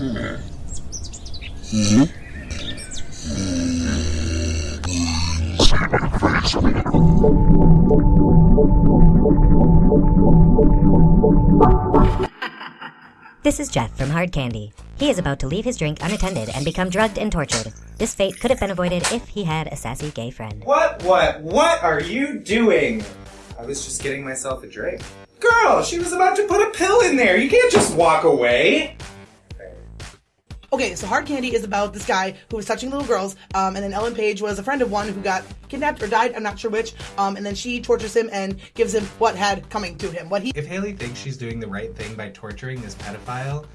This is Jeff from Hard Candy. He is about to leave his drink unattended and become drugged and tortured. This fate could have been avoided if he had a sassy gay friend. What, what, what are you doing? I was just getting myself a drink. Girl, she was about to put a pill in there. You can't just walk away. Okay, so Hard Candy is about this guy who was touching little girls, um, and then Ellen Page was a friend of one who got kidnapped or died, I'm not sure which, um, and then she tortures him and gives him what had coming to him. What he If Hayley thinks she's doing the right thing by torturing this pedophile,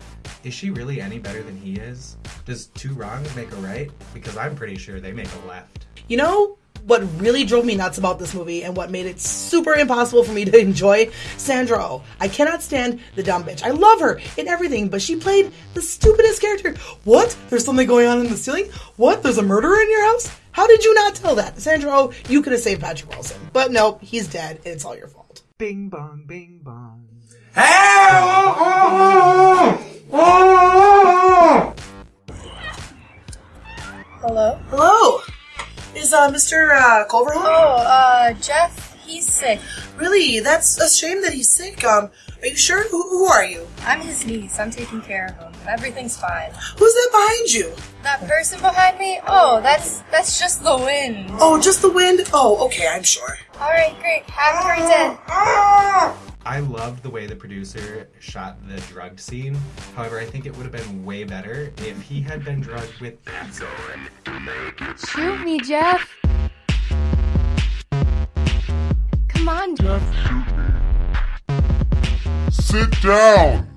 is she really any better than he is? Does two wrongs make a right? Because I'm pretty sure they make a left. You know what really drove me nuts about this movie and what made it super impossible for me to enjoy? Sandra Oh. I cannot stand the dumb bitch. I love her in everything, but she played the stupidest character. What? There's something going on in the ceiling? What? There's a murderer in your house? How did you not tell that? Sandra Oh, you could have saved Patrick Wilson. But nope, he's dead, and it's all your fault. Bing bong, bing bong. Hello? Oh, oh, oh, uh, Mr. Uh, Kohlver? Oh, uh, Jeff, he's sick. Really? That's a shame that he's sick. Um, are you sure? Who, who are you? I'm his niece. I'm taking care of him. Everything's fine. Who's that behind you? That person behind me? Oh, that's that's just the wind. Oh, just the wind? Oh, okay, I'm sure. All right, great. Have a great day. I loved the way the producer shot the drugged scene. However, I think it would have been way better if he had been drugged with acid. Shoot me, Jeff. Come on, Jeff. Sit down!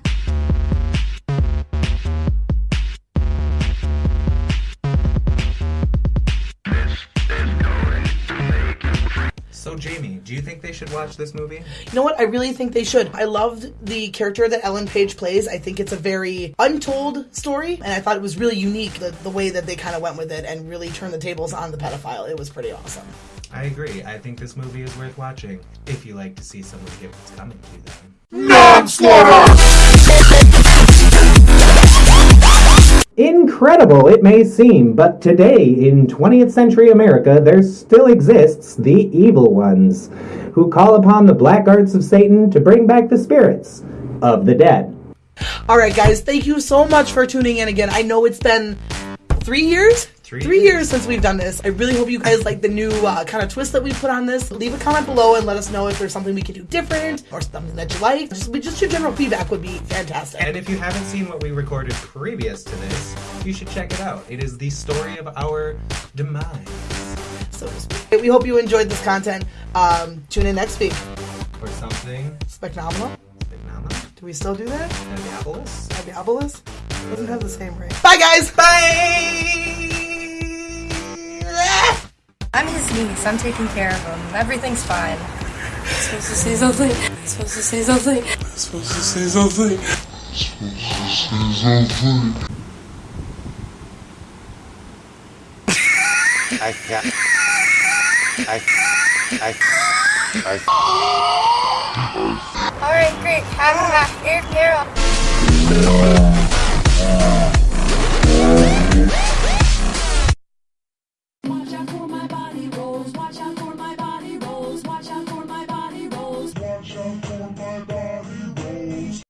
So, Jamie, do you think they should watch this movie? You know what? I really think they should. I loved the character that Ellen Page plays. I think it's a very untold story, and I thought it was really unique the, the way that they kind of went with it and really turned the tables on the pedophile. It was pretty awesome. I agree. I think this movie is worth watching if you like to see someone get what's coming to them. Manslaughter! Incredible it may seem, but today in 20th century America there still exists the evil ones, who call upon the black arts of Satan to bring back the spirits of the dead. All right, guys, thank you so much for tuning in again. I know it's been three years. Three years since we've done this. I really hope you guys like the new uh, kind of twist that we put on this. Leave a comment below and let us know if there's something we could do different or something that you like. Just, just your general feedback would be fantastic. And if you haven't seen what we recorded previous to this, you should check it out. It is the story of our demise. so to speak. We hope you enjoyed this content. Um, tune in next week. Or something. Specnominal. Phenomenal. Do we still do that? Diabolus. Diabolus? Doesn't have the same ring. Bye, guys. Bye! I'm his niece. I'm taking care of him. Everything's fine. supposed to say something. supposed to say something. supposed to say something. supposed to say something. I can't. I. I. I. All right, great. Have a here, here.